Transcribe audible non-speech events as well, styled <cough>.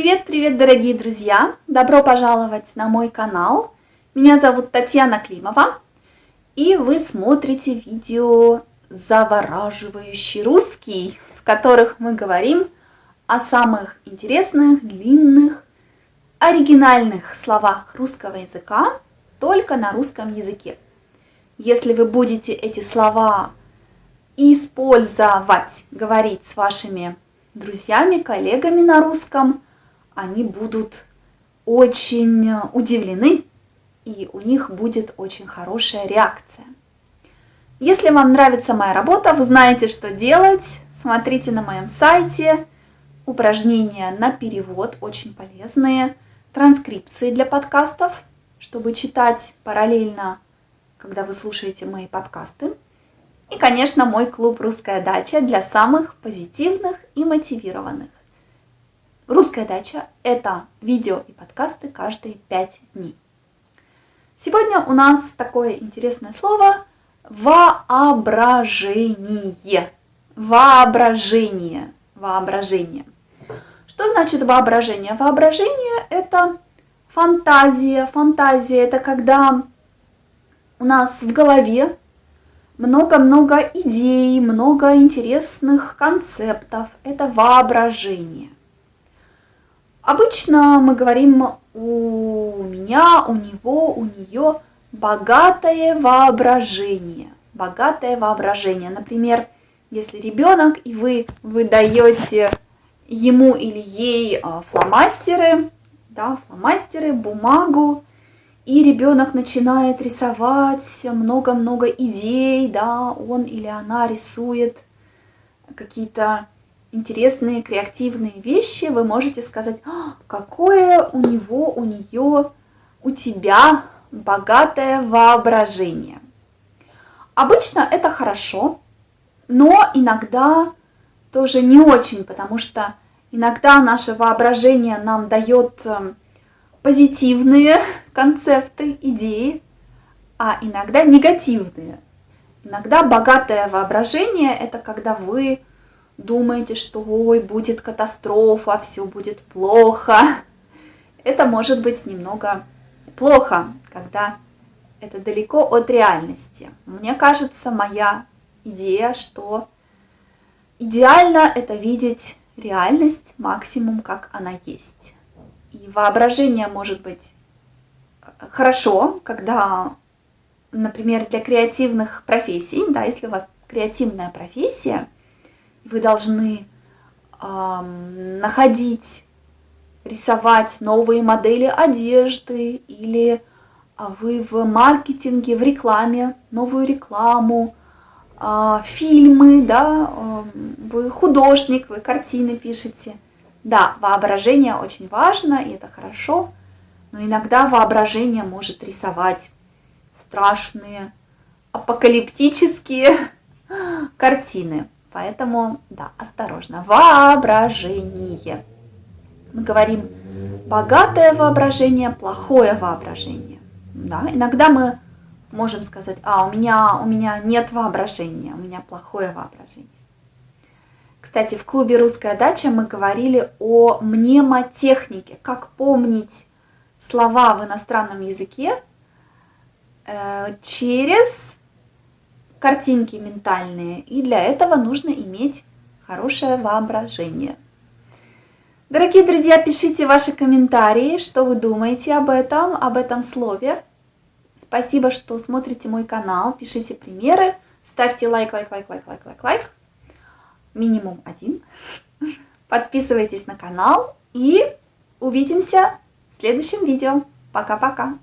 Привет-привет, дорогие друзья! Добро пожаловать на мой канал. Меня зовут Татьяна Климова, и вы смотрите видео «Завораживающий русский», в которых мы говорим о самых интересных, длинных, оригинальных словах русского языка только на русском языке. Если вы будете эти слова использовать, говорить с вашими друзьями, коллегами на русском, они будут очень удивлены, и у них будет очень хорошая реакция. Если вам нравится моя работа, вы знаете, что делать. Смотрите на моем сайте упражнения на перевод, очень полезные, транскрипции для подкастов, чтобы читать параллельно, когда вы слушаете мои подкасты. И, конечно, мой клуб «Русская дача» для самых позитивных и мотивированных. «Русская дача» – это видео и подкасты каждые пять дней. Сегодня у нас такое интересное слово «воображение». Воображение. Воображение. Что значит воображение? Воображение – это фантазия. Фантазия – это когда у нас в голове много-много идей, много интересных концептов. Это воображение. Обычно мы говорим у меня, у него, у нее богатое воображение. Богатое воображение. Например, если ребенок и вы выдаете ему или ей а, фломастеры, да, фломастеры, бумагу, и ребенок начинает рисовать много-много идей, да, он или она рисует какие-то интересные, креативные вещи, вы можете сказать, «А, какое у него, у нее, у тебя богатое воображение. Обычно это хорошо, но иногда тоже не очень, потому что иногда наше воображение нам дает эм, позитивные <laughs> концепты, идеи, а иногда негативные. Иногда богатое воображение – это когда вы думаете, что ой, будет катастрофа, все будет плохо. Это может быть немного плохо, когда это далеко от реальности. Мне кажется, моя идея, что идеально это видеть реальность максимум, как она есть. И воображение может быть хорошо, когда, например, для креативных профессий, да, если у вас креативная профессия, вы должны э, находить, рисовать новые модели одежды или а, вы в маркетинге, в рекламе, новую рекламу, э, фильмы, да, э, вы художник, вы картины пишете – да, воображение очень важно, и это хорошо, но иногда воображение может рисовать страшные, апокалиптические <laughs> картины. Поэтому, да, осторожно. Воображение. Мы говорим богатое воображение, плохое воображение. Да, иногда мы можем сказать, а, у меня, у меня нет воображения, у меня плохое воображение. Кстати, в клубе «Русская дача» мы говорили о мнемотехнике, как помнить слова в иностранном языке э, через картинки ментальные. И для этого нужно иметь хорошее воображение. Дорогие друзья, пишите ваши комментарии, что вы думаете об этом, об этом слове. Спасибо, что смотрите мой канал, пишите примеры, ставьте лайк, лайк, лайк, лайк, лайк, лайк, лайк минимум один. Подписывайтесь на канал и увидимся в следующем видео. Пока-пока!